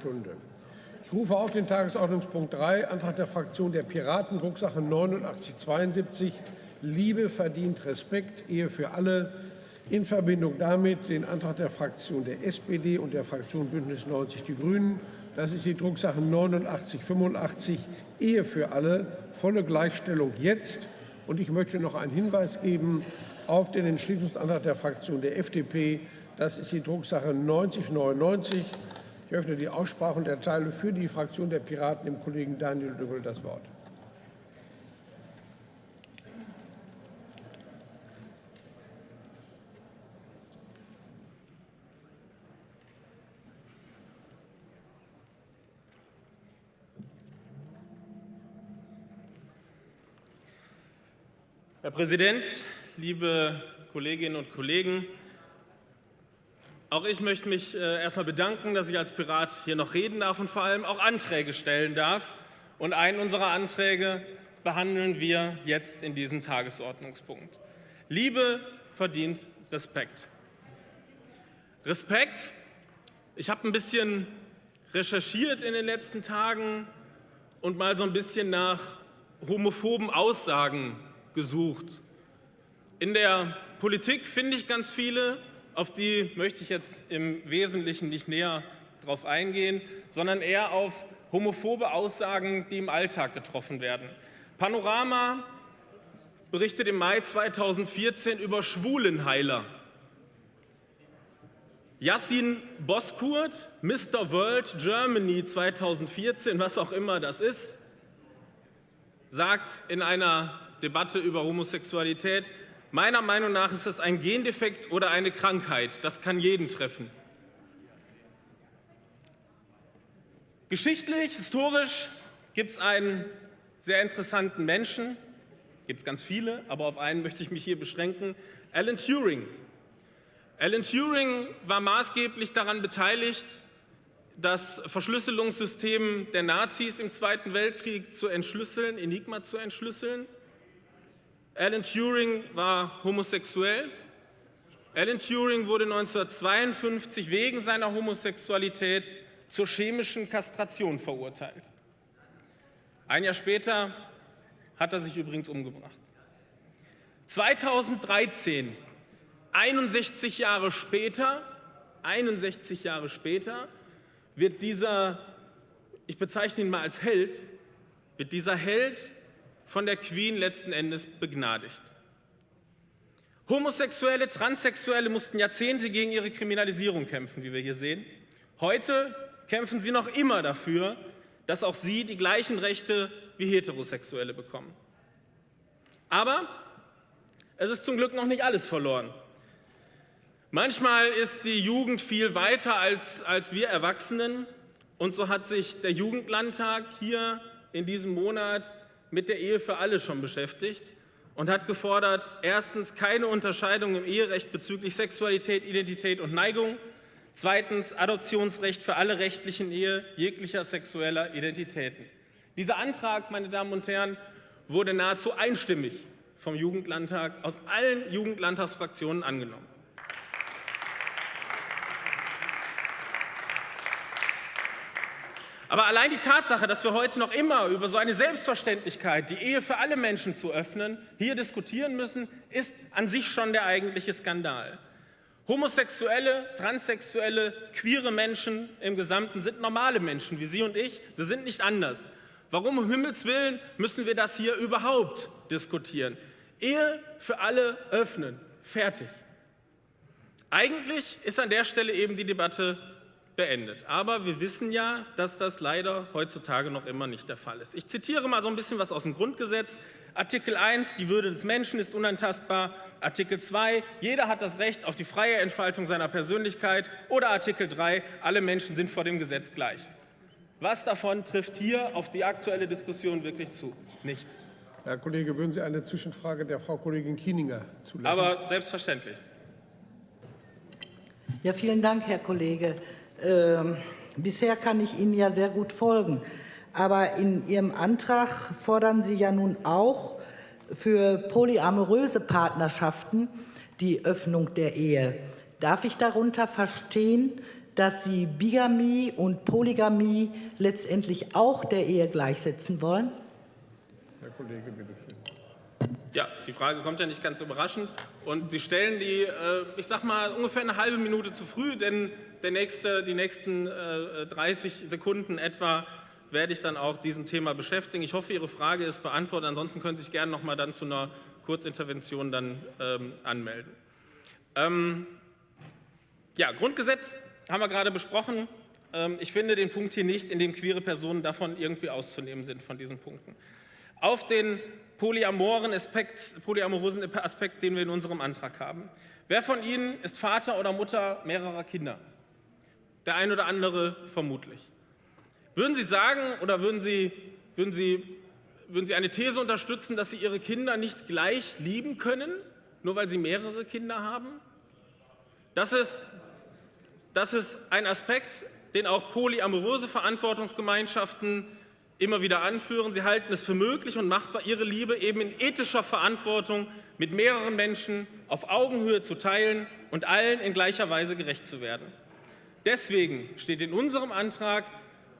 Stunde. Ich rufe auf den Tagesordnungspunkt 3, Antrag der Fraktion der Piraten, Drucksache 8972, Liebe verdient Respekt, Ehe für alle, in Verbindung damit den Antrag der Fraktion der SPD und der Fraktion Bündnis 90 Die Grünen. Das ist die Drucksache 8985, Ehe für alle, volle Gleichstellung jetzt. Und ich möchte noch einen Hinweis geben auf den Entschließungsantrag der Fraktion der FDP. Das ist die Drucksache 9099. Ich öffne die Aussprache und erteile für die Fraktion der Piraten dem Kollegen Daniel Düngel das Wort. Herr Präsident, liebe Kolleginnen und Kollegen! Auch ich möchte mich äh, erst einmal bedanken, dass ich als Pirat hier noch reden darf und vor allem auch Anträge stellen darf. Und einen unserer Anträge behandeln wir jetzt in diesem Tagesordnungspunkt. Liebe verdient Respekt. Respekt. Ich habe ein bisschen recherchiert in den letzten Tagen und mal so ein bisschen nach homophoben Aussagen gesucht. In der Politik finde ich ganz viele, auf die möchte ich jetzt im Wesentlichen nicht näher darauf eingehen, sondern eher auf homophobe Aussagen, die im Alltag getroffen werden. Panorama berichtet im Mai 2014 über Schwulenheiler. Yassin Boskurt, Mr. World Germany 2014, was auch immer das ist, sagt in einer Debatte über Homosexualität, Meiner Meinung nach ist das ein Gendefekt oder eine Krankheit. Das kann jeden treffen. Geschichtlich, historisch gibt es einen sehr interessanten Menschen, gibt es ganz viele, aber auf einen möchte ich mich hier beschränken, Alan Turing. Alan Turing war maßgeblich daran beteiligt, das Verschlüsselungssystem der Nazis im Zweiten Weltkrieg zu entschlüsseln, Enigma zu entschlüsseln. Alan Turing war homosexuell. Alan Turing wurde 1952 wegen seiner Homosexualität zur chemischen Kastration verurteilt. Ein Jahr später hat er sich übrigens umgebracht. 2013, 61 Jahre später, 61 Jahre später, wird dieser, ich bezeichne ihn mal als Held, wird dieser Held von der Queen letzten Endes begnadigt. Homosexuelle, Transsexuelle mussten Jahrzehnte gegen ihre Kriminalisierung kämpfen, wie wir hier sehen. Heute kämpfen sie noch immer dafür, dass auch sie die gleichen Rechte wie Heterosexuelle bekommen. Aber es ist zum Glück noch nicht alles verloren. Manchmal ist die Jugend viel weiter als, als wir Erwachsenen. Und so hat sich der Jugendlandtag hier in diesem Monat mit der Ehe für alle schon beschäftigt und hat gefordert, erstens keine Unterscheidung im Eherecht bezüglich Sexualität, Identität und Neigung, zweitens Adoptionsrecht für alle rechtlichen Ehe jeglicher sexueller Identitäten. Dieser Antrag, meine Damen und Herren, wurde nahezu einstimmig vom Jugendlandtag aus allen Jugendlandtagsfraktionen angenommen. Aber allein die Tatsache, dass wir heute noch immer über so eine Selbstverständlichkeit, die Ehe für alle Menschen zu öffnen, hier diskutieren müssen, ist an sich schon der eigentliche Skandal. Homosexuelle, transsexuelle, queere Menschen im Gesamten sind normale Menschen, wie Sie und ich. Sie sind nicht anders. Warum um Himmels Willen müssen wir das hier überhaupt diskutieren? Ehe für alle öffnen. Fertig. Eigentlich ist an der Stelle eben die Debatte beendet. Aber wir wissen ja, dass das leider heutzutage noch immer nicht der Fall ist. Ich zitiere mal so ein bisschen was aus dem Grundgesetz. Artikel 1, die Würde des Menschen ist unantastbar. Artikel 2, jeder hat das Recht auf die freie Entfaltung seiner Persönlichkeit. Oder Artikel 3, alle Menschen sind vor dem Gesetz gleich. Was davon trifft hier auf die aktuelle Diskussion wirklich zu? Nichts. Herr Kollege, würden Sie eine Zwischenfrage der Frau Kollegin Kieninger zulassen? Aber selbstverständlich. Ja, vielen Dank, Herr Kollege. Ähm, bisher kann ich Ihnen ja sehr gut folgen. Aber in Ihrem Antrag fordern Sie ja nun auch für polyamoröse Partnerschaften die Öffnung der Ehe. Darf ich darunter verstehen, dass Sie Bigamie und Polygamie letztendlich auch der Ehe gleichsetzen wollen? Herr Kollege, bitte schön. Ja, die Frage kommt ja nicht ganz überraschend. Und Sie stellen die, äh, ich sag mal, ungefähr eine halbe Minute zu früh, denn der nächste, die nächsten 30 äh, Sekunden etwa werde ich dann auch diesem Thema beschäftigen. Ich hoffe, Ihre Frage ist beantwortet. Ansonsten können Sie sich gerne noch mal dann zu einer Kurzintervention dann ähm, anmelden. Ähm, ja, Grundgesetz haben wir gerade besprochen. Ähm, ich finde den Punkt hier nicht, in dem queere Personen davon irgendwie auszunehmen sind von diesen Punkten. Auf den polyamoren Aspekt, polyamorosen Aspekt, den wir in unserem Antrag haben. Wer von Ihnen ist Vater oder Mutter mehrerer Kinder? Der ein oder andere vermutlich. Würden Sie sagen oder würden Sie, würden Sie, würden Sie eine These unterstützen, dass Sie Ihre Kinder nicht gleich lieben können, nur weil Sie mehrere Kinder haben? Das ist, das ist ein Aspekt, den auch polyamoröse Verantwortungsgemeinschaften immer wieder anführen. Sie halten es für möglich und machbar, ihre Liebe eben in ethischer Verantwortung mit mehreren Menschen auf Augenhöhe zu teilen und allen in gleicher Weise gerecht zu werden. Deswegen steht in unserem Antrag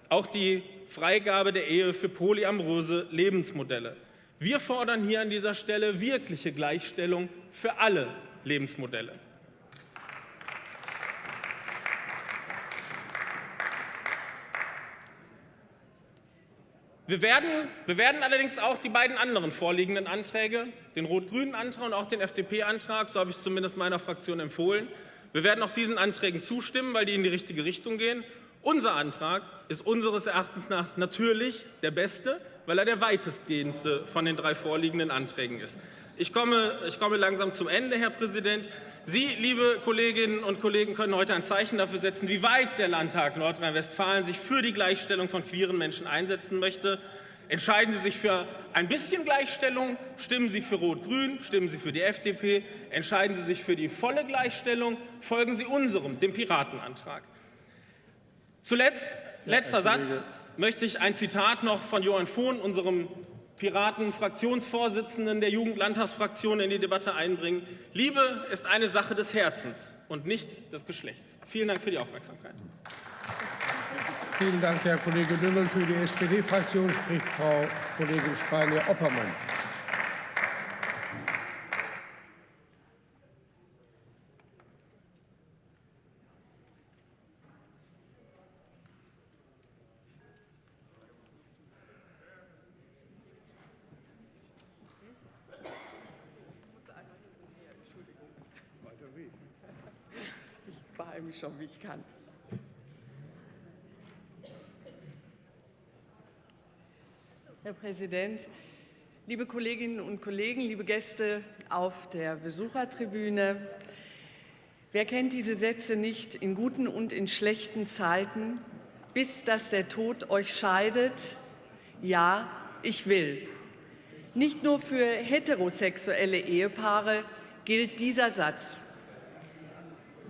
auch die Freigabe der Ehe für polyamoröse Lebensmodelle. Wir fordern hier an dieser Stelle wirkliche Gleichstellung für alle Lebensmodelle. Wir werden, wir werden allerdings auch die beiden anderen vorliegenden Anträge, den rot-grünen Antrag und auch den FDP-Antrag, so habe ich es zumindest meiner Fraktion empfohlen, wir werden auch diesen Anträgen zustimmen, weil die in die richtige Richtung gehen. Unser Antrag ist unseres Erachtens nach natürlich der beste, weil er der weitestgehendste von den drei vorliegenden Anträgen ist. Ich komme, ich komme langsam zum Ende, Herr Präsident. Sie, liebe Kolleginnen und Kollegen, können heute ein Zeichen dafür setzen, wie weit der Landtag Nordrhein-Westfalen sich für die Gleichstellung von queeren Menschen einsetzen möchte. Entscheiden Sie sich für ein bisschen Gleichstellung, stimmen Sie für Rot-Grün, stimmen Sie für die FDP, entscheiden Sie sich für die volle Gleichstellung, folgen Sie unserem, dem Piratenantrag. Zuletzt, letzter Satz, möchte ich ein Zitat noch von Johann Fohn, unserem Piraten-Fraktionsvorsitzenden der Jugendlandtagsfraktion, in die Debatte einbringen. Liebe ist eine Sache des Herzens und nicht des Geschlechts. Vielen Dank für die Aufmerksamkeit. Vielen Dank, Herr Kollege Dümmel. Für die SPD-Fraktion spricht Frau Kollegin Spanier-Oppermann. Ich beeile mich schon, wie ich kann. Herr Präsident, liebe Kolleginnen und Kollegen, liebe Gäste auf der Besuchertribüne. Wer kennt diese Sätze nicht in guten und in schlechten Zeiten, bis dass der Tod euch scheidet? Ja, ich will. Nicht nur für heterosexuelle Ehepaare gilt dieser Satz.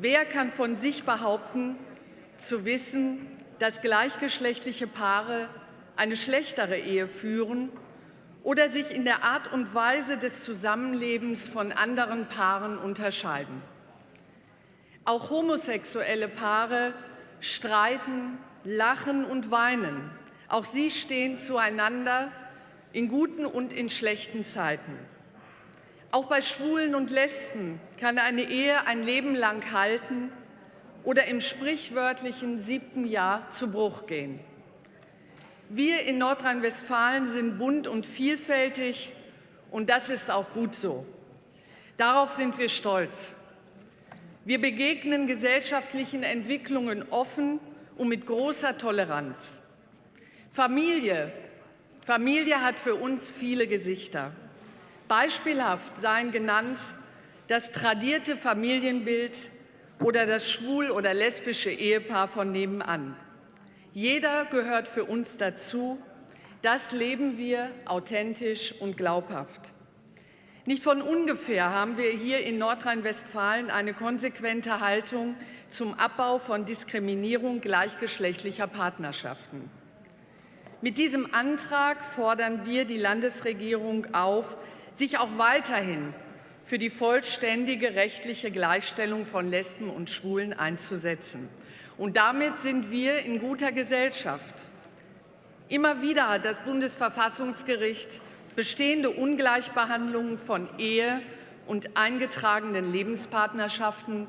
Wer kann von sich behaupten, zu wissen, dass gleichgeschlechtliche Paare eine schlechtere Ehe führen oder sich in der Art und Weise des Zusammenlebens von anderen Paaren unterscheiden. Auch homosexuelle Paare streiten, lachen und weinen. Auch sie stehen zueinander in guten und in schlechten Zeiten. Auch bei Schwulen und Lesben kann eine Ehe ein Leben lang halten oder im sprichwörtlichen siebten Jahr zu Bruch gehen. Wir in Nordrhein-Westfalen sind bunt und vielfältig, und das ist auch gut so. Darauf sind wir stolz. Wir begegnen gesellschaftlichen Entwicklungen offen und mit großer Toleranz. Familie. Familie hat für uns viele Gesichter. Beispielhaft seien genannt das tradierte Familienbild oder das schwul- oder lesbische Ehepaar von nebenan. Jeder gehört für uns dazu. Das leben wir authentisch und glaubhaft. Nicht von ungefähr haben wir hier in Nordrhein-Westfalen eine konsequente Haltung zum Abbau von Diskriminierung gleichgeschlechtlicher Partnerschaften. Mit diesem Antrag fordern wir die Landesregierung auf, sich auch weiterhin für die vollständige rechtliche Gleichstellung von Lesben und Schwulen einzusetzen. Und damit sind wir in guter Gesellschaft. Immer wieder hat das Bundesverfassungsgericht bestehende Ungleichbehandlungen von Ehe und eingetragenen Lebenspartnerschaften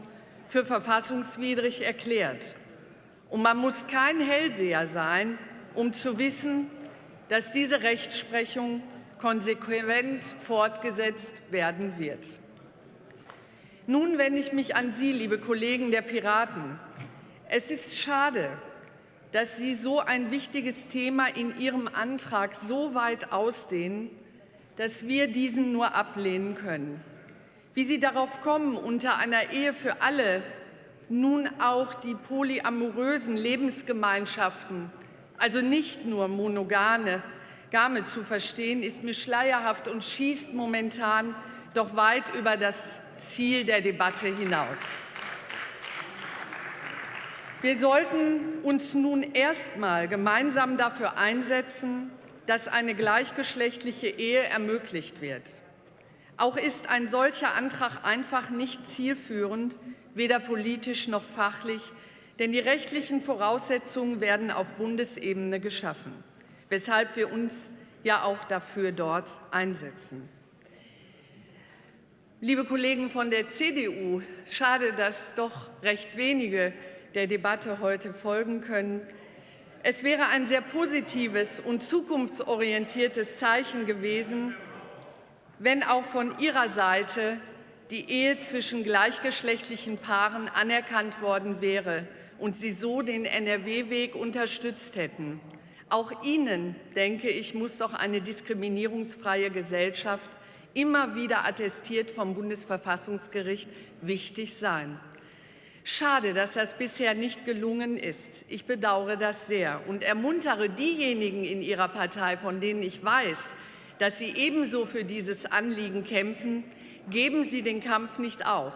für verfassungswidrig erklärt. Und man muss kein Hellseher sein, um zu wissen, dass diese Rechtsprechung konsequent fortgesetzt werden wird. Nun wende ich mich an Sie, liebe Kollegen der Piraten. Es ist schade, dass Sie so ein wichtiges Thema in Ihrem Antrag so weit ausdehnen, dass wir diesen nur ablehnen können. Wie Sie darauf kommen, unter einer Ehe für alle nun auch die polyamorösen Lebensgemeinschaften, also nicht nur monogame, Game zu verstehen, ist mir schleierhaft und schießt momentan doch weit über das Ziel der Debatte hinaus. Wir sollten uns nun erstmal gemeinsam dafür einsetzen, dass eine gleichgeschlechtliche Ehe ermöglicht wird. Auch ist ein solcher Antrag einfach nicht zielführend, weder politisch noch fachlich, denn die rechtlichen Voraussetzungen werden auf Bundesebene geschaffen, weshalb wir uns ja auch dafür dort einsetzen. Liebe Kollegen von der CDU, schade, dass doch recht wenige der Debatte heute folgen können. Es wäre ein sehr positives und zukunftsorientiertes Zeichen gewesen, wenn auch von Ihrer Seite die Ehe zwischen gleichgeschlechtlichen Paaren anerkannt worden wäre und Sie so den NRW-Weg unterstützt hätten. Auch Ihnen, denke ich, muss doch eine diskriminierungsfreie Gesellschaft immer wieder attestiert vom Bundesverfassungsgericht wichtig sein. Schade, dass das bisher nicht gelungen ist. Ich bedauere das sehr und ermuntere diejenigen in Ihrer Partei, von denen ich weiß, dass sie ebenso für dieses Anliegen kämpfen, geben Sie den Kampf nicht auf.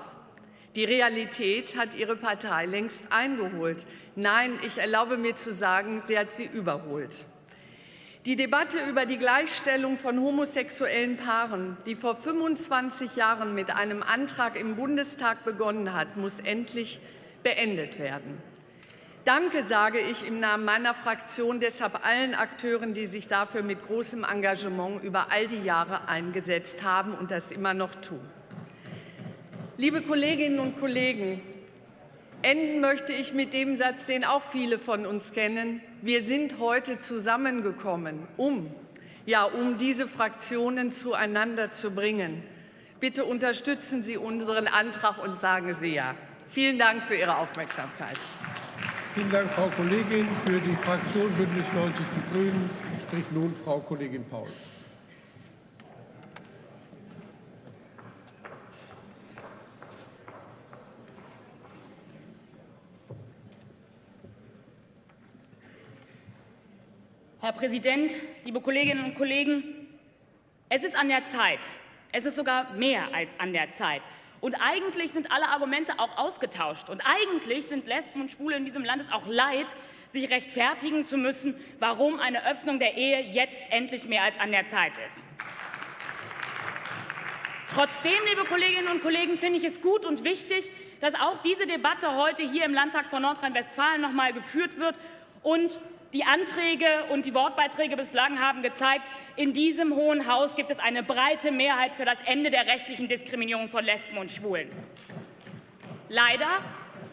Die Realität hat Ihre Partei längst eingeholt. Nein, ich erlaube mir zu sagen, sie hat sie überholt. Die Debatte über die Gleichstellung von homosexuellen Paaren, die vor 25 Jahren mit einem Antrag im Bundestag begonnen hat, muss endlich beendet werden. Danke sage ich im Namen meiner Fraktion deshalb allen Akteuren, die sich dafür mit großem Engagement über all die Jahre eingesetzt haben und das immer noch tun. Liebe Kolleginnen und Kollegen, enden möchte ich mit dem Satz, den auch viele von uns kennen. Wir sind heute zusammengekommen, um, ja, um diese Fraktionen zueinander zu bringen. Bitte unterstützen Sie unseren Antrag und sagen Sie ja. Vielen Dank für Ihre Aufmerksamkeit. Vielen Dank, Frau Kollegin. Für die Fraktion Bündnis 90 Die Grünen spricht nun Frau Kollegin Paul. Präsident, liebe Kolleginnen und Kollegen! Es ist an der Zeit. Es ist sogar mehr als an der Zeit. Und eigentlich sind alle Argumente auch ausgetauscht. Und eigentlich sind Lesben und Schwule in diesem Land es auch leid, sich rechtfertigen zu müssen, warum eine Öffnung der Ehe jetzt endlich mehr als an der Zeit ist. Trotzdem, liebe Kolleginnen und Kollegen, finde ich es gut und wichtig, dass auch diese Debatte heute hier im Landtag von Nordrhein-Westfalen noch mal geführt wird und die Anträge und die Wortbeiträge bislang haben gezeigt, in diesem Hohen Haus gibt es eine breite Mehrheit für das Ende der rechtlichen Diskriminierung von Lesben und Schwulen. Leider,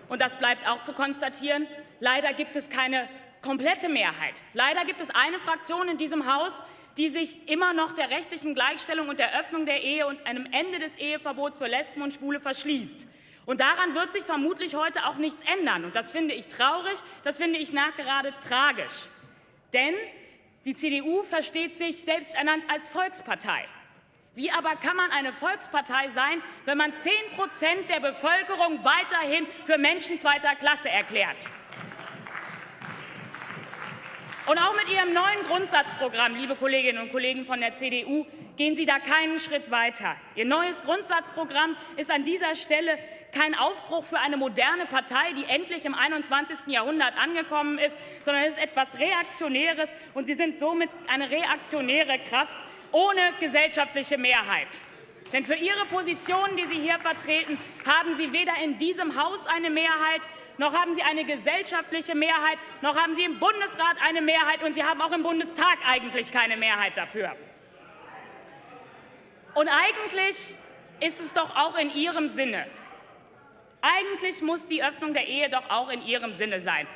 und das bleibt auch zu konstatieren, leider gibt es keine komplette Mehrheit. Leider gibt es eine Fraktion in diesem Haus, die sich immer noch der rechtlichen Gleichstellung und der Öffnung der Ehe und einem Ende des Eheverbots für Lesben und Schwule verschließt. Und daran wird sich vermutlich heute auch nichts ändern. Und das finde ich traurig, das finde ich nachgerade tragisch. Denn die CDU versteht sich selbst ernannt als Volkspartei. Wie aber kann man eine Volkspartei sein, wenn man 10 Prozent der Bevölkerung weiterhin für Menschen zweiter Klasse erklärt? Und auch mit Ihrem neuen Grundsatzprogramm, liebe Kolleginnen und Kollegen von der CDU, gehen Sie da keinen Schritt weiter. Ihr neues Grundsatzprogramm ist an dieser Stelle kein Aufbruch für eine moderne Partei, die endlich im 21. Jahrhundert angekommen ist, sondern es ist etwas Reaktionäres, und Sie sind somit eine reaktionäre Kraft ohne gesellschaftliche Mehrheit. Denn für Ihre Positionen, die Sie hier vertreten, haben Sie weder in diesem Haus eine Mehrheit, noch haben Sie eine gesellschaftliche Mehrheit, noch haben Sie im Bundesrat eine Mehrheit und Sie haben auch im Bundestag eigentlich keine Mehrheit dafür. Und eigentlich ist es doch auch in Ihrem Sinne. Eigentlich muss die Öffnung der Ehe doch auch in Ihrem Sinne sein.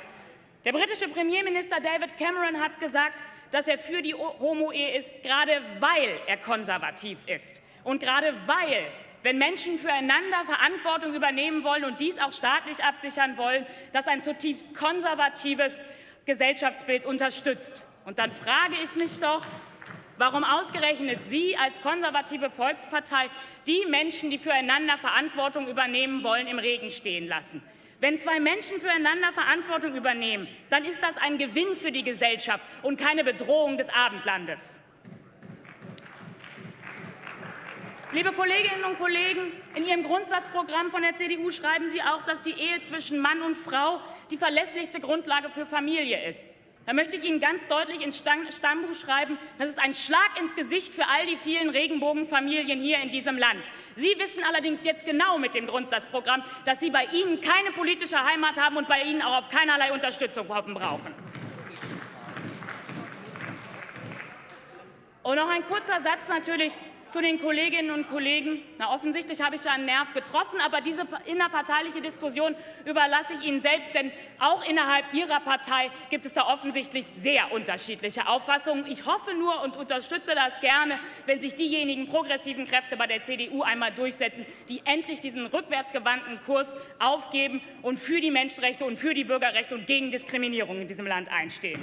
Der britische Premierminister David Cameron hat gesagt, dass er für die Homo-Ehe ist, gerade weil er konservativ ist. Und gerade weil, wenn Menschen füreinander Verantwortung übernehmen wollen und dies auch staatlich absichern wollen, das ein zutiefst konservatives Gesellschaftsbild unterstützt. Und dann frage ich mich doch, Warum ausgerechnet Sie als konservative Volkspartei die Menschen, die füreinander Verantwortung übernehmen wollen, im Regen stehen lassen? Wenn zwei Menschen füreinander Verantwortung übernehmen, dann ist das ein Gewinn für die Gesellschaft und keine Bedrohung des Abendlandes. Liebe Kolleginnen und Kollegen, in Ihrem Grundsatzprogramm von der CDU schreiben Sie auch, dass die Ehe zwischen Mann und Frau die verlässlichste Grundlage für Familie ist. Da möchte ich Ihnen ganz deutlich ins Stammbuch schreiben, das ist ein Schlag ins Gesicht für all die vielen Regenbogenfamilien hier in diesem Land. Sie wissen allerdings jetzt genau mit dem Grundsatzprogramm, dass Sie bei Ihnen keine politische Heimat haben und bei Ihnen auch auf keinerlei Unterstützung hoffen brauchen. Und noch ein kurzer Satz natürlich zu den Kolleginnen und Kollegen. Na, offensichtlich habe ich da einen Nerv getroffen, aber diese innerparteiliche Diskussion überlasse ich Ihnen selbst, denn auch innerhalb Ihrer Partei gibt es da offensichtlich sehr unterschiedliche Auffassungen. Ich hoffe nur und unterstütze das gerne, wenn sich diejenigen progressiven Kräfte bei der CDU einmal durchsetzen, die endlich diesen rückwärtsgewandten Kurs aufgeben und für die Menschenrechte und für die Bürgerrechte und gegen Diskriminierung in diesem Land einstehen.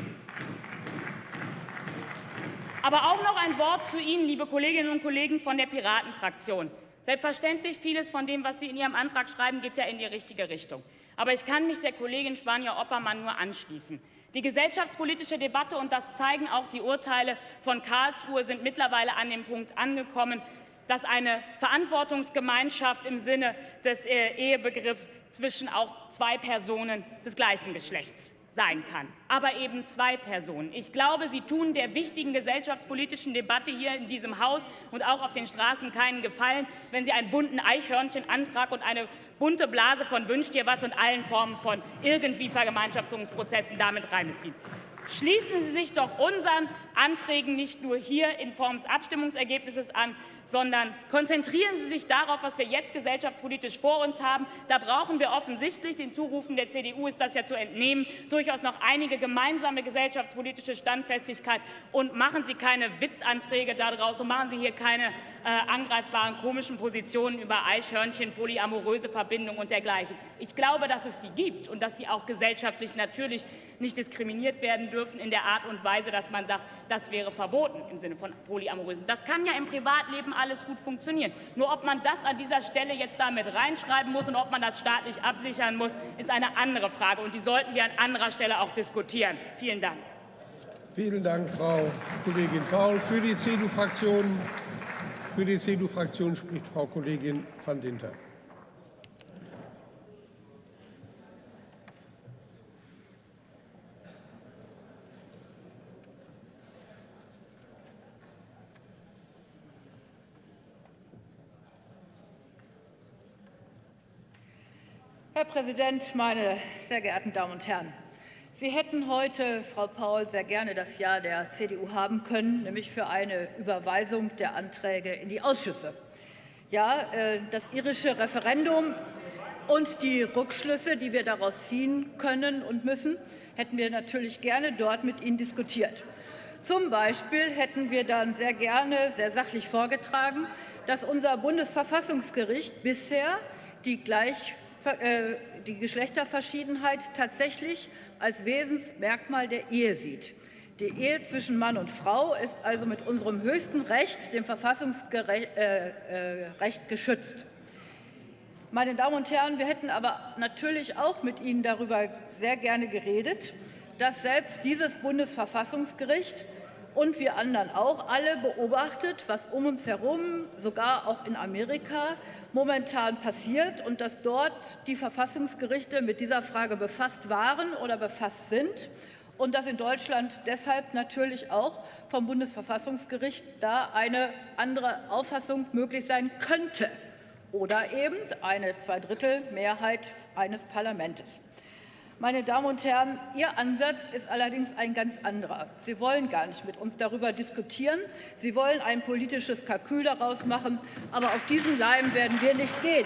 Aber auch noch ein Wort zu Ihnen, liebe Kolleginnen und Kollegen von der Piratenfraktion. Selbstverständlich, vieles von dem, was Sie in Ihrem Antrag schreiben, geht ja in die richtige Richtung. Aber ich kann mich der Kollegin Spanier-Oppermann nur anschließen. Die gesellschaftspolitische Debatte, und das zeigen auch die Urteile von Karlsruhe, sind mittlerweile an dem Punkt angekommen, dass eine Verantwortungsgemeinschaft im Sinne des äh, Ehebegriffs zwischen auch zwei Personen des gleichen Geschlechts sein kann, aber eben zwei Personen. Ich glaube, Sie tun der wichtigen gesellschaftspolitischen Debatte hier in diesem Haus und auch auf den Straßen keinen Gefallen, wenn Sie einen bunten Eichhörnchenantrag und eine bunte Blase von Wünscht dir was und allen Formen von irgendwie Vergemeinschaftungsprozessen damit reinbeziehen. Schließen Sie sich doch unseren Anträgen nicht nur hier in Form des Abstimmungsergebnisses an, sondern konzentrieren Sie sich darauf, was wir jetzt gesellschaftspolitisch vor uns haben. Da brauchen wir offensichtlich, den Zurufen der CDU ist das ja zu entnehmen, durchaus noch einige gemeinsame gesellschaftspolitische Standfestigkeit. Und machen Sie keine Witzanträge daraus und machen Sie hier keine äh, angreifbaren komischen Positionen über Eichhörnchen, polyamoröse Verbindungen und dergleichen. Ich glaube, dass es die gibt und dass sie auch gesellschaftlich natürlich nicht diskriminiert werden dürfen in der Art und Weise, dass man sagt, das wäre verboten im Sinne von Polyamorösen. Das kann ja im Privatleben alles gut funktionieren. Nur ob man das an dieser Stelle jetzt damit reinschreiben muss und ob man das staatlich absichern muss, ist eine andere Frage. Und die sollten wir an anderer Stelle auch diskutieren. Vielen Dank. Vielen Dank, Frau Kollegin Paul. Für die CDU-Fraktion CDU spricht Frau Kollegin van Dinter. Herr Präsident, meine sehr geehrten Damen und Herren! Sie hätten heute, Frau Paul, sehr gerne das Ja der CDU haben können, nämlich für eine Überweisung der Anträge in die Ausschüsse. Ja, äh, das irische Referendum und die Rückschlüsse, die wir daraus ziehen können und müssen, hätten wir natürlich gerne dort mit Ihnen diskutiert. Zum Beispiel hätten wir dann sehr gerne sehr sachlich vorgetragen, dass unser Bundesverfassungsgericht bisher die gleich die Geschlechterverschiedenheit tatsächlich als Wesensmerkmal der Ehe sieht. Die Ehe zwischen Mann und Frau ist also mit unserem höchsten Recht, dem Verfassungsrecht, äh, äh, geschützt. Meine Damen und Herren, wir hätten aber natürlich auch mit Ihnen darüber sehr gerne geredet, dass selbst dieses Bundesverfassungsgericht und wir anderen auch alle beobachtet, was um uns herum, sogar auch in Amerika, momentan passiert und dass dort die Verfassungsgerichte mit dieser Frage befasst waren oder befasst sind und dass in Deutschland deshalb natürlich auch vom Bundesverfassungsgericht da eine andere Auffassung möglich sein könnte oder eben eine Zweidrittelmehrheit eines Parlaments. Meine Damen und Herren, Ihr Ansatz ist allerdings ein ganz anderer. Sie wollen gar nicht mit uns darüber diskutieren. Sie wollen ein politisches Kalkül daraus machen. Aber auf diesen Leim werden wir nicht gehen.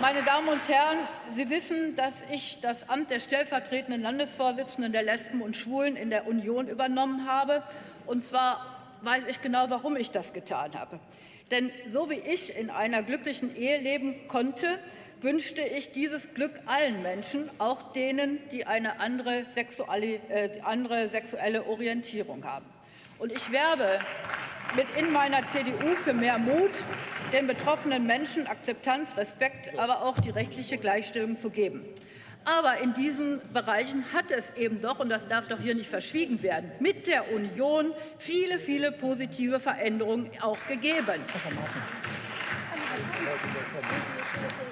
Meine Damen und Herren, Sie wissen, dass ich das Amt der stellvertretenden Landesvorsitzenden der Lesben und Schwulen in der Union übernommen habe. Und zwar weiß ich genau, warum ich das getan habe. Denn so wie ich in einer glücklichen Ehe leben konnte, wünschte ich dieses Glück allen Menschen, auch denen, die eine andere sexuelle, äh, sexuelle Orientierung haben. Und ich werbe mit in meiner CDU für mehr Mut, den betroffenen Menschen Akzeptanz, Respekt, aber auch die rechtliche Gleichstellung zu geben. Aber in diesen Bereichen hat es eben doch, und das darf doch hier nicht verschwiegen werden, mit der Union viele, viele positive Veränderungen auch gegeben.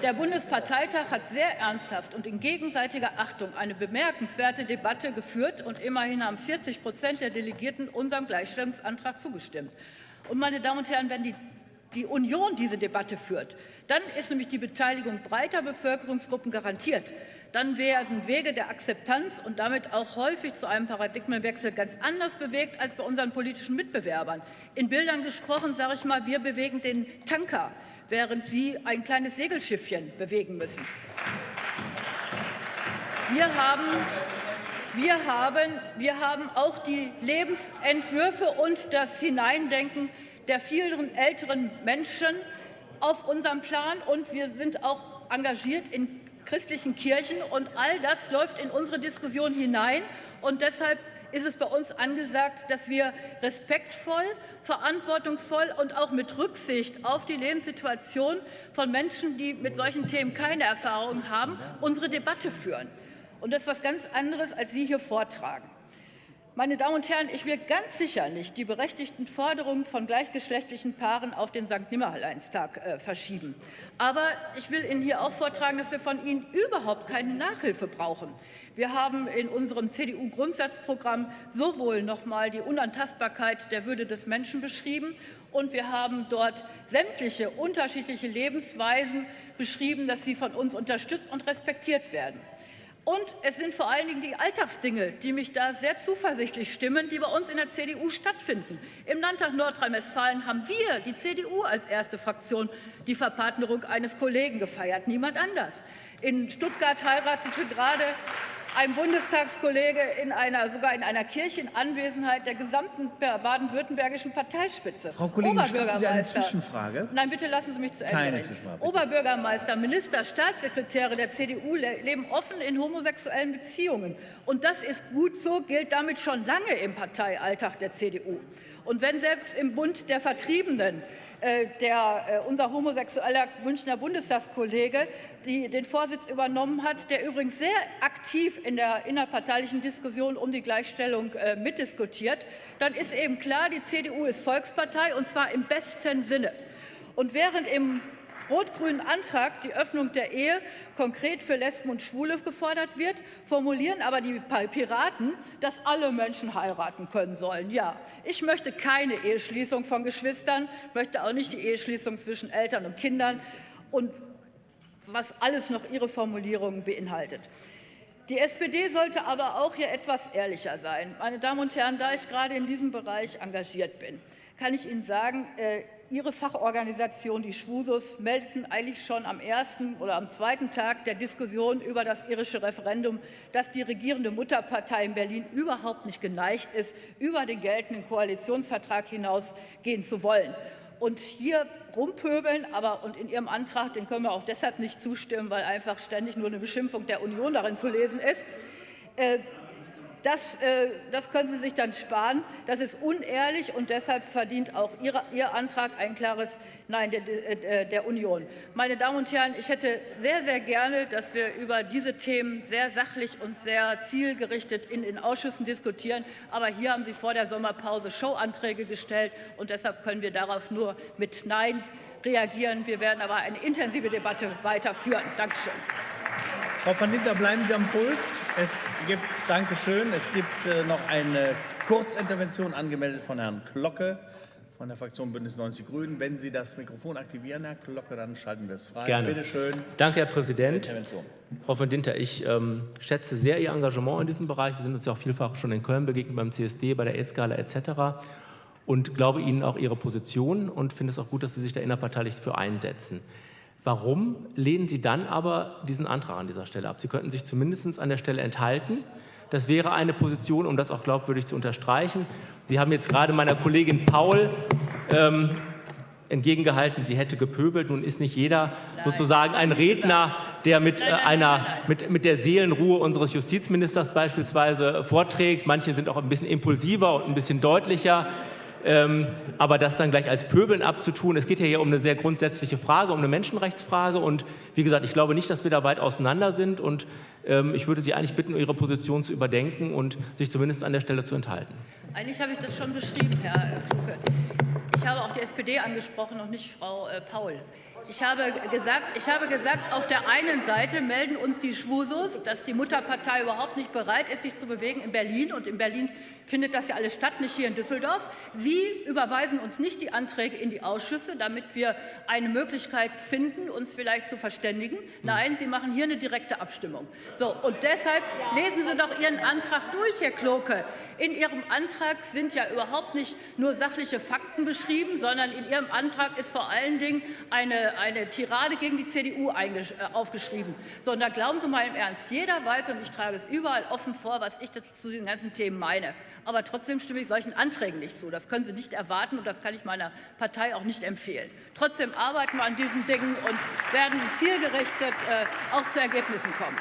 Der Bundesparteitag hat sehr ernsthaft und in gegenseitiger Achtung eine bemerkenswerte Debatte geführt, und immerhin haben 40 Prozent der Delegierten unserem Gleichstellungsantrag zugestimmt. Und, meine Damen und Herren, wenn die die Union diese Debatte führt, dann ist nämlich die Beteiligung breiter Bevölkerungsgruppen garantiert. Dann werden Wege der Akzeptanz und damit auch häufig zu einem Paradigmenwechsel ganz anders bewegt als bei unseren politischen Mitbewerbern. In Bildern gesprochen sage ich mal, wir bewegen den Tanker während Sie ein kleines Segelschiffchen bewegen müssen. Wir haben, wir haben, wir haben auch die Lebensentwürfe und das Hineindenken der vielen älteren Menschen auf unserem Plan, und wir sind auch engagiert in christlichen Kirchen. Und all das läuft in unsere Diskussion hinein. Und deshalb ist es bei uns angesagt, dass wir respektvoll, verantwortungsvoll und auch mit Rücksicht auf die Lebenssituation von Menschen, die mit solchen Themen keine Erfahrung haben, unsere Debatte führen. Und das ist etwas ganz anderes, als Sie hier vortragen. Meine Damen und Herren, ich will ganz sicher nicht die berechtigten Forderungen von gleichgeschlechtlichen Paaren auf den St. Nimmerleinstag äh, verschieben. Aber ich will Ihnen hier auch vortragen, dass wir von Ihnen überhaupt keine Nachhilfe brauchen. Wir haben in unserem CDU-Grundsatzprogramm sowohl noch mal die Unantastbarkeit der Würde des Menschen beschrieben und wir haben dort sämtliche unterschiedliche Lebensweisen beschrieben, dass sie von uns unterstützt und respektiert werden. Und es sind vor allen Dingen die Alltagsdinge, die mich da sehr zuversichtlich stimmen, die bei uns in der CDU stattfinden. Im Landtag Nordrhein-Westfalen haben wir, die CDU als erste Fraktion, die Verpartnerung eines Kollegen gefeiert, niemand anders. In Stuttgart heiratete gerade ein Bundestagskollege in einer, sogar in einer Kirche in Anwesenheit der gesamten baden-württembergischen Parteispitze. Frau Kollegin, stellen Sie eine Zwischenfrage? Nein, bitte lassen Sie mich zu Ende Keine Zwischenfrage. Oberbürgermeister, Minister, Staatssekretäre der CDU leben offen in homosexuellen Beziehungen. Und das ist gut so, gilt damit schon lange im Parteialltag der CDU. Und wenn selbst im Bund der Vertriebenen äh, der, äh, unser homosexueller Münchner Bundestagskollege die, den Vorsitz übernommen hat, der übrigens sehr aktiv in der innerparteilichen Diskussion um die Gleichstellung äh, mitdiskutiert, dann ist eben klar, die CDU ist Volkspartei und zwar im besten Sinne. Und während im rot-grünen Antrag die Öffnung der Ehe konkret für Lesben und Schwule gefordert wird, formulieren aber die Piraten, dass alle Menschen heiraten können sollen. Ja, ich möchte keine Eheschließung von Geschwistern, möchte auch nicht die Eheschließung zwischen Eltern und Kindern und was alles noch ihre Formulierungen beinhaltet. Die SPD sollte aber auch hier etwas ehrlicher sein. Meine Damen und Herren, da ich gerade in diesem Bereich engagiert bin, kann ich Ihnen sagen, äh, Ihre Fachorganisation, die Schwusus, meldeten eigentlich schon am ersten oder am zweiten Tag der Diskussion über das irische Referendum, dass die regierende Mutterpartei in Berlin überhaupt nicht geneigt ist, über den geltenden Koalitionsvertrag hinausgehen zu wollen. Und hier rumpöbeln, aber und in Ihrem Antrag, den können wir auch deshalb nicht zustimmen, weil einfach ständig nur eine Beschimpfung der Union darin zu lesen ist. Äh, das, äh, das, können Sie sich dann sparen. Das ist unehrlich und deshalb verdient auch Ihr, Ihr Antrag ein klares Nein der, äh, der, Union. Meine Damen und Herren, ich hätte sehr, sehr gerne, dass wir über diese Themen sehr sachlich und sehr zielgerichtet in den Ausschüssen diskutieren. Aber hier haben Sie vor der Sommerpause Showanträge gestellt und deshalb können wir darauf nur mit Nein reagieren. Wir werden aber eine intensive Debatte weiterführen. Dankeschön. Frau van Dinter, bleiben Sie am Pult. Es gibt, Dankeschön, es gibt äh, noch eine Kurzintervention angemeldet von Herrn Glocke. von der Fraktion Bündnis 90 Die Grünen. Wenn Sie das Mikrofon aktivieren, Herr Glocke, dann schalten wir es frei. Gerne. Bitte schön. Danke, Herr Präsident. Frau von Dinter, ich ähm, schätze sehr Ihr Engagement in diesem Bereich. Wir sind uns ja auch vielfach schon in Köln begegnet beim CSD, bei der AIDS-Gala etc. Und glaube Ihnen auch Ihre Position und finde es auch gut, dass Sie sich da innerparteilich für einsetzen. Warum lehnen Sie dann aber diesen Antrag an dieser Stelle ab? Sie könnten sich zumindest an der Stelle enthalten. Das wäre eine Position, um das auch glaubwürdig zu unterstreichen. Sie haben jetzt gerade meiner Kollegin Paul ähm, entgegengehalten, sie hätte gepöbelt. Nun ist nicht jeder sozusagen ein Redner, der mit, äh, einer, mit, mit der Seelenruhe unseres Justizministers beispielsweise vorträgt. Manche sind auch ein bisschen impulsiver und ein bisschen deutlicher. Ähm, aber das dann gleich als Pöbeln abzutun, es geht ja hier um eine sehr grundsätzliche Frage, um eine Menschenrechtsfrage. Und wie gesagt, ich glaube nicht, dass wir da weit auseinander sind. Und ähm, ich würde Sie eigentlich bitten, Ihre Position zu überdenken und sich zumindest an der Stelle zu enthalten. Eigentlich habe ich das schon beschrieben, Herr Kluge. Ich habe auch die SPD angesprochen und nicht Frau äh, Paul. Ich habe, gesagt, ich habe gesagt, auf der einen Seite melden uns die Schwusos, dass die Mutterpartei überhaupt nicht bereit ist, sich zu bewegen in Berlin. Und in Berlin findet das ja alles statt, nicht hier in Düsseldorf. Sie überweisen uns nicht die Anträge in die Ausschüsse, damit wir eine Möglichkeit finden, uns vielleicht zu verständigen. Nein, Sie machen hier eine direkte Abstimmung. So, und deshalb lesen Sie doch Ihren Antrag durch, Herr Kloke. In Ihrem Antrag sind ja überhaupt nicht nur sachliche Fakten beschrieben, sondern in Ihrem Antrag ist vor allen Dingen eine, eine Tirade gegen die CDU äh, aufgeschrieben. So, und da glauben Sie mal im Ernst, jeder weiß, und ich trage es überall offen vor, was ich zu den ganzen Themen meine aber trotzdem stimme ich solchen Anträgen nicht zu. Das können Sie nicht erwarten, und das kann ich meiner Partei auch nicht empfehlen. Trotzdem arbeiten wir an diesen Dingen und werden zielgerichtet äh, auch zu Ergebnissen kommen.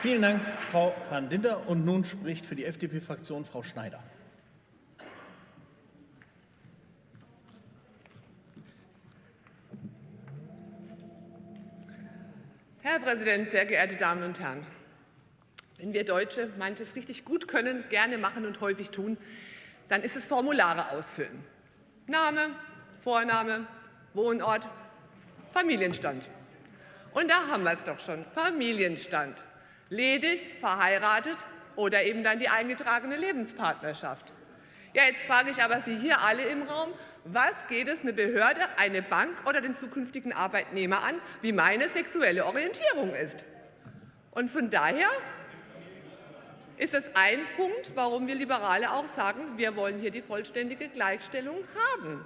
Vielen Dank, Frau van Dinter. Und nun spricht für die FDP-Fraktion Frau Schneider. Herr Präsident, sehr geehrte Damen und Herren! Wenn wir Deutsche manches richtig gut können, gerne machen und häufig tun, dann ist es Formulare ausfüllen. Name, Vorname, Wohnort, Familienstand. Und da haben wir es doch schon, Familienstand. Ledig, verheiratet oder eben dann die eingetragene Lebenspartnerschaft. Ja, jetzt frage ich aber Sie hier alle im Raum, was geht es eine Behörde, eine Bank oder den zukünftigen Arbeitnehmer an, wie meine sexuelle Orientierung ist? Und von daher ist es ein Punkt, warum wir Liberale auch sagen, wir wollen hier die vollständige Gleichstellung haben.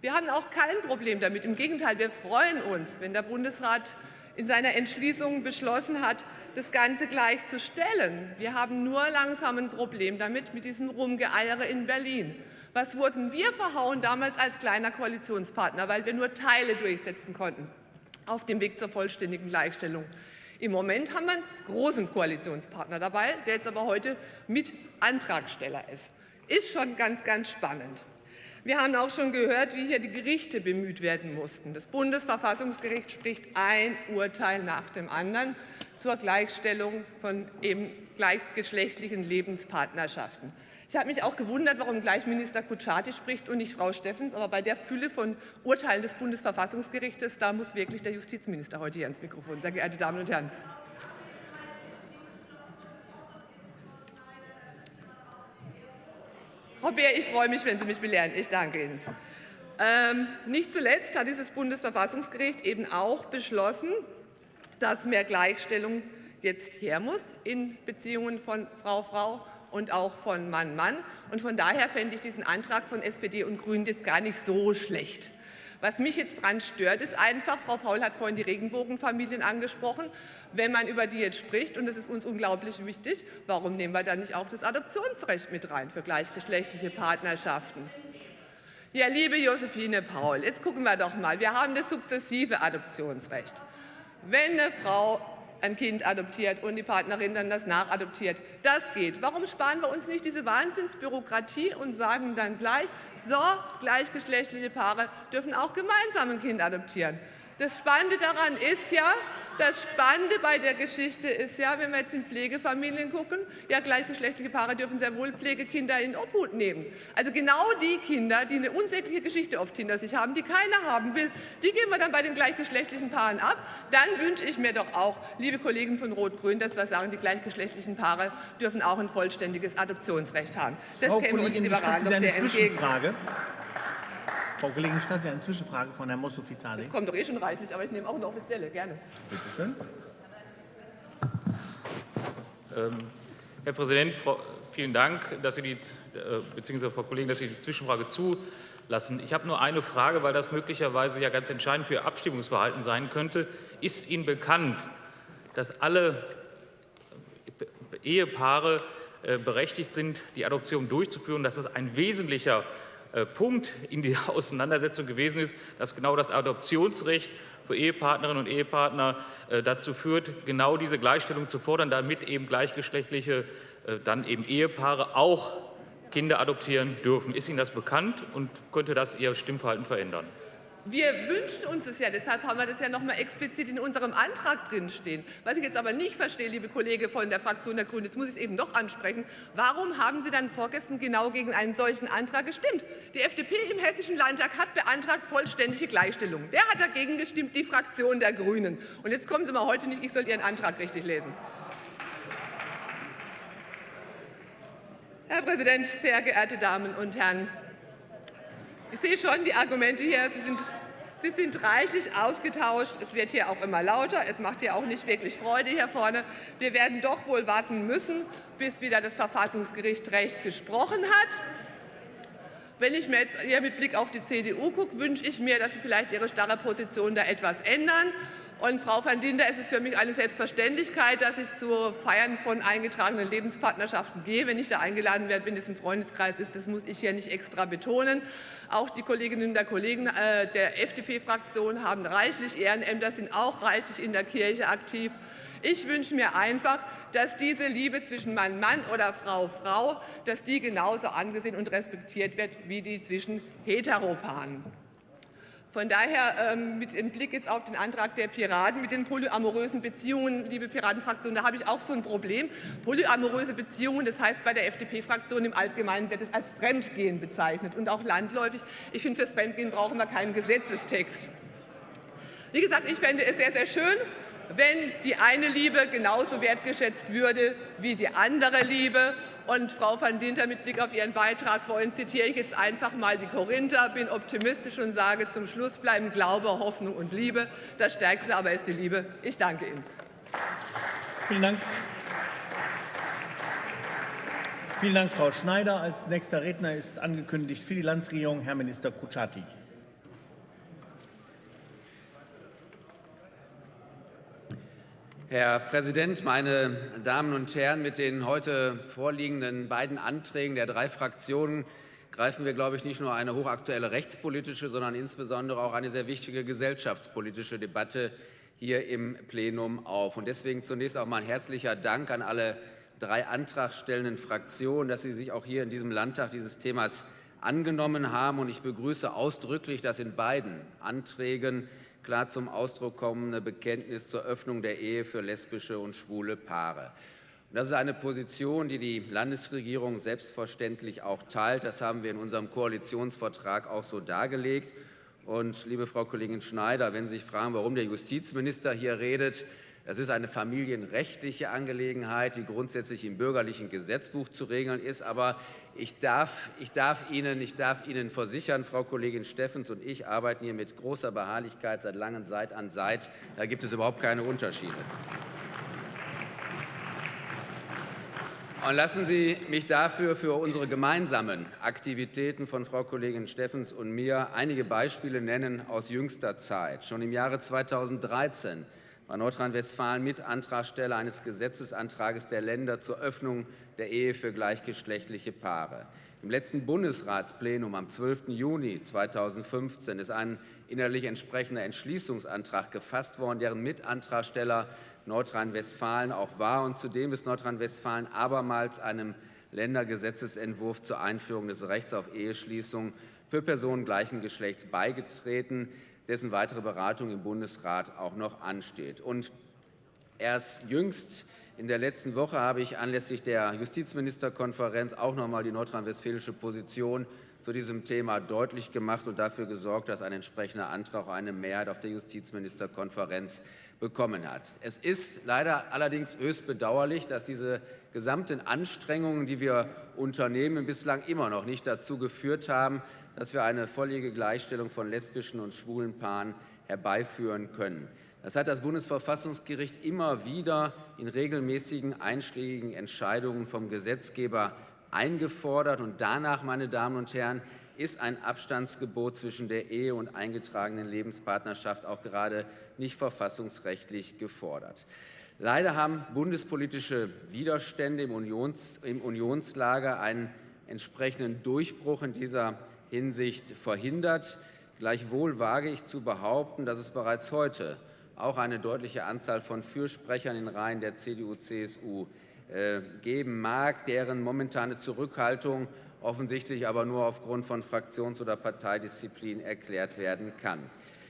Wir haben auch kein Problem damit. Im Gegenteil, wir freuen uns, wenn der Bundesrat in seiner Entschließung beschlossen hat, das Ganze gleichzustellen. Wir haben nur langsam ein Problem damit, mit diesem Rumgeeiere in Berlin. Was wurden wir verhauen damals als kleiner Koalitionspartner, weil wir nur Teile durchsetzen konnten auf dem Weg zur vollständigen Gleichstellung? Im Moment haben wir einen großen Koalitionspartner dabei, der jetzt aber heute mit Antragsteller ist. Ist schon ganz, ganz spannend. Wir haben auch schon gehört, wie hier die Gerichte bemüht werden mussten. Das Bundesverfassungsgericht spricht ein Urteil nach dem anderen zur Gleichstellung von eben gleichgeschlechtlichen Lebenspartnerschaften. Ich habe mich auch gewundert, warum gleich Minister Kutschaty spricht und nicht Frau Steffens. Aber bei der Fülle von Urteilen des Bundesverfassungsgerichtes, da muss wirklich der Justizminister heute hier ins Mikrofon. Sehr geehrte Damen und Herren. Frau Beer, ich freue mich, wenn Sie mich belehren. Ich danke Ihnen. Ähm, nicht zuletzt hat dieses Bundesverfassungsgericht eben auch beschlossen, dass mehr Gleichstellung jetzt her muss in Beziehungen von Frau-Frau und auch von Mann-Mann. Und von daher fände ich diesen Antrag von SPD und Grünen jetzt gar nicht so schlecht. Was mich jetzt daran stört, ist einfach, Frau Paul hat vorhin die Regenbogenfamilien angesprochen, wenn man über die jetzt spricht, und das ist uns unglaublich wichtig, warum nehmen wir dann nicht auch das Adoptionsrecht mit rein für gleichgeschlechtliche Partnerschaften? Ja, liebe Josephine Paul, jetzt gucken wir doch mal. Wir haben das sukzessive Adoptionsrecht. Wenn eine Frau ein Kind adoptiert und die Partnerin dann das nachadoptiert. Das geht. Warum sparen wir uns nicht diese Wahnsinnsbürokratie und sagen dann gleich, so, gleichgeschlechtliche Paare dürfen auch gemeinsam ein Kind adoptieren. Das Spannende daran ist ja, das Spannende bei der Geschichte ist ja, wenn wir jetzt in Pflegefamilien gucken, ja, gleichgeschlechtliche Paare dürfen sehr wohl Pflegekinder in Obhut nehmen. Also genau die Kinder, die eine unsägliche Geschichte oft hinter sich haben, die keiner haben will, die geben wir dann bei den gleichgeschlechtlichen Paaren ab. Dann wünsche ich mir doch auch, liebe Kollegen von Rot-Grün, dass wir sagen, die gleichgeschlechtlichen Paare dürfen auch ein vollständiges Adoptionsrecht haben. Das Frau käme uns Liberalen doch sehr entgegen. Frau Kollegin Stadt, Sie haben eine Zwischenfrage von Herrn Mossofizali. Das kommt doch eh schon reichlich, aber ich nehme auch eine offizielle, gerne. Bitte schön. Ähm, Herr Präsident, Frau, vielen Dank, dass Sie die, äh, beziehungsweise Frau Kollegin, dass Sie die Zwischenfrage zulassen. Ich habe nur eine Frage, weil das möglicherweise ja ganz entscheidend für Ihr Abstimmungsverhalten sein könnte. Ist Ihnen bekannt, dass alle Ehepaare äh, berechtigt sind, die Adoption durchzuführen, dass das ein wesentlicher äh, Punkt in der Auseinandersetzung gewesen ist, dass genau das Adoptionsrecht für Ehepartnerinnen und Ehepartner äh, dazu führt, genau diese Gleichstellung zu fordern, damit eben gleichgeschlechtliche äh, dann eben Ehepaare auch Kinder adoptieren dürfen. Ist Ihnen das bekannt und könnte das Ihr Stimmverhalten verändern? Wir wünschen uns es ja, deshalb haben wir das ja noch mal explizit in unserem Antrag drinstehen. Was ich jetzt aber nicht verstehe, liebe Kollege von der Fraktion der Grünen, jetzt muss ich es eben doch ansprechen, warum haben Sie dann vorgestern genau gegen einen solchen Antrag gestimmt? Die FDP im Hessischen Landtag hat beantragt vollständige Gleichstellung. Wer hat dagegen gestimmt? Die Fraktion der Grünen. Und jetzt kommen Sie mal heute nicht, ich soll Ihren Antrag richtig lesen. Herr Präsident, sehr geehrte Damen und Herren! Ich sehe schon die Argumente hier. Sie sind, sie sind reichlich ausgetauscht. Es wird hier auch immer lauter. Es macht hier auch nicht wirklich Freude hier vorne. Wir werden doch wohl warten müssen, bis wieder das Verfassungsgericht Recht gesprochen hat. Wenn ich mir jetzt hier mit Blick auf die CDU gucke, wünsche ich mir, dass Sie vielleicht Ihre starre Position da etwas ändern. Und Frau van Dinder, es ist für mich eine Selbstverständlichkeit, dass ich zu Feiern von eingetragenen Lebenspartnerschaften gehe. Wenn ich da eingeladen werde, wenn es im Freundeskreis ist, das muss ich hier nicht extra betonen. Auch die Kolleginnen und Kollegen äh, der FDP-Fraktion haben reichlich Ehrenämter, sind auch reichlich in der Kirche aktiv. Ich wünsche mir einfach, dass diese Liebe zwischen Mann, Mann oder Frau, Frau, dass die genauso angesehen und respektiert wird wie die zwischen Heteropaaren. Von daher ähm, mit dem Blick jetzt auf den Antrag der Piraten mit den polyamorösen Beziehungen, liebe Piratenfraktion, da habe ich auch so ein Problem. Polyamoröse Beziehungen, das heißt bei der FDP-Fraktion im Allgemeinen wird es als Fremdgehen bezeichnet und auch landläufig. Ich finde, fürs Fremdgehen brauchen wir keinen Gesetzestext. Wie gesagt, ich fände es sehr, sehr schön, wenn die eine Liebe genauso wertgeschätzt würde wie die andere Liebe. Und Frau van Dinter, mit Blick auf Ihren Beitrag vorhin zitiere ich jetzt einfach mal die Korinther, bin optimistisch und sage, zum Schluss bleiben Glaube, Hoffnung und Liebe. Das Stärkste aber ist die Liebe. Ich danke Ihnen. Vielen Dank. Vielen Dank, Frau Schneider. Als nächster Redner ist angekündigt für die Landesregierung Herr Minister Kutschaty. Herr Präsident, meine Damen und Herren! Mit den heute vorliegenden beiden Anträgen der drei Fraktionen greifen wir, glaube ich, nicht nur eine hochaktuelle rechtspolitische, sondern insbesondere auch eine sehr wichtige gesellschaftspolitische Debatte hier im Plenum auf. Und deswegen zunächst auch mal ein herzlicher Dank an alle drei antragstellenden Fraktionen, dass sie sich auch hier in diesem Landtag dieses Themas angenommen haben. Und ich begrüße ausdrücklich, dass in beiden Anträgen klar zum Ausdruck kommende Bekenntnis zur Öffnung der Ehe für lesbische und schwule Paare. das ist eine Position, die die Landesregierung selbstverständlich auch teilt. Das haben wir in unserem Koalitionsvertrag auch so dargelegt. Und liebe Frau Kollegin Schneider, wenn Sie sich fragen, warum der Justizminister hier redet, das ist eine familienrechtliche Angelegenheit, die grundsätzlich im bürgerlichen Gesetzbuch zu regeln ist. Aber ich darf, ich, darf Ihnen, ich darf Ihnen versichern, Frau Kollegin Steffens und ich arbeiten hier mit großer Beharrlichkeit seit langem Seit an Seit. Da gibt es überhaupt keine Unterschiede. Und lassen Sie mich dafür für unsere gemeinsamen Aktivitäten von Frau Kollegin Steffens und mir einige Beispiele nennen aus jüngster Zeit. Schon im Jahre 2013 war Nordrhein-Westfalen Mitantragsteller eines Gesetzesantrages der Länder zur Öffnung der Ehe für gleichgeschlechtliche Paare. Im letzten Bundesratsplenum am 12. Juni 2015 ist ein innerlich entsprechender Entschließungsantrag gefasst worden, deren Mitantragsteller Nordrhein-Westfalen auch war. Und zudem ist Nordrhein-Westfalen abermals einem Ländergesetzesentwurf zur Einführung des Rechts auf Eheschließung für Personen gleichen Geschlechts beigetreten, dessen weitere Beratung im Bundesrat auch noch ansteht. Und erst jüngst in der letzten Woche habe ich anlässlich der Justizministerkonferenz auch noch einmal die nordrhein-westfälische Position zu diesem Thema deutlich gemacht und dafür gesorgt, dass ein entsprechender Antrag eine Mehrheit auf der Justizministerkonferenz bekommen hat. Es ist leider allerdings höchst bedauerlich, dass diese gesamten Anstrengungen, die wir unternehmen, bislang immer noch nicht dazu geführt haben, dass wir eine volljährige Gleichstellung von lesbischen und schwulen Paaren herbeiführen können. Das hat das Bundesverfassungsgericht immer wieder in regelmäßigen einschlägigen Entscheidungen vom Gesetzgeber eingefordert. Und danach, meine Damen und Herren, ist ein Abstandsgebot zwischen der Ehe und eingetragenen Lebenspartnerschaft auch gerade nicht verfassungsrechtlich gefordert. Leider haben bundespolitische Widerstände im, Unions, im Unionslager einen entsprechenden Durchbruch in dieser Hinsicht verhindert. Gleichwohl wage ich zu behaupten, dass es bereits heute auch eine deutliche Anzahl von Fürsprechern in Reihen der CDU-CSU äh, geben mag, deren momentane Zurückhaltung offensichtlich aber nur aufgrund von Fraktions- oder Parteidisziplin erklärt werden kann.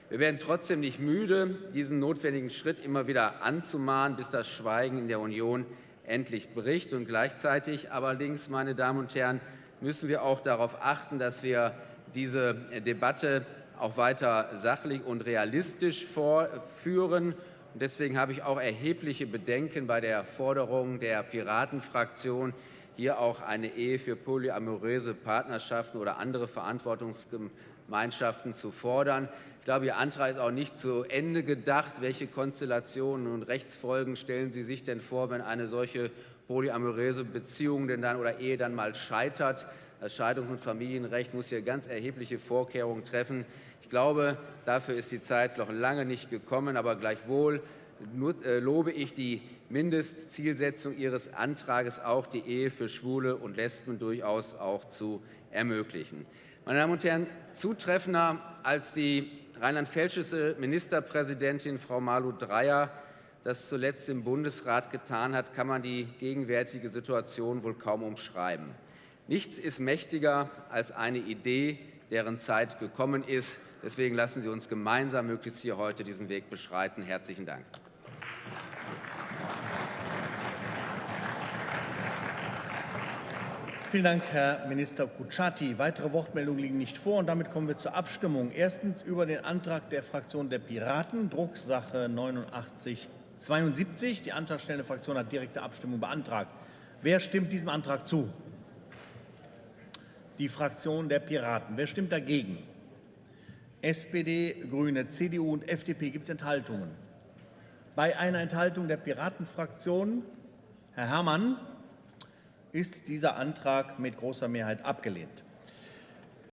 Wir werden trotzdem nicht müde, diesen notwendigen Schritt immer wieder anzumahnen, bis das Schweigen in der Union endlich bricht. Und gleichzeitig allerdings, meine Damen und Herren, müssen wir auch darauf achten, dass wir diese Debatte auch weiter sachlich und realistisch vorführen. Und deswegen habe ich auch erhebliche Bedenken bei der Forderung der Piratenfraktion, hier auch eine Ehe für polyamoröse Partnerschaften oder andere Verantwortungsgemeinschaften zu fordern. Ich glaube, Ihr Antrag ist auch nicht zu Ende gedacht. Welche Konstellationen und Rechtsfolgen stellen Sie sich denn vor, wenn eine solche polyamoröse Beziehung denn dann oder Ehe dann mal scheitert? Das Scheidungs- und Familienrecht muss hier ganz erhebliche Vorkehrungen treffen. Ich glaube, dafür ist die Zeit noch lange nicht gekommen, aber gleichwohl äh, lobe ich die Mindestzielsetzung Ihres Antrags auch, die Ehe für Schwule und Lesben durchaus auch zu ermöglichen. Meine Damen und Herren, zutreffender als die rheinland-pfälzische Ministerpräsidentin Frau Malu Dreyer das zuletzt im Bundesrat getan hat, kann man die gegenwärtige Situation wohl kaum umschreiben. Nichts ist mächtiger als eine Idee, deren Zeit gekommen ist. Deswegen lassen Sie uns gemeinsam möglichst hier heute diesen Weg beschreiten. Herzlichen Dank. Vielen Dank, Herr Minister Kutschaty. Weitere Wortmeldungen liegen nicht vor. und Damit kommen wir zur Abstimmung. Erstens über den Antrag der Fraktion der Piraten, Drucksache 8972. Die antragstellende Fraktion hat direkte Abstimmung beantragt. Wer stimmt diesem Antrag zu? Die Fraktion der Piraten. Wer stimmt dagegen? SPD, Grüne, CDU und FDP. Gibt es Enthaltungen? Bei einer Enthaltung der Piratenfraktion, Herr Herrmann, ist dieser Antrag mit großer Mehrheit abgelehnt.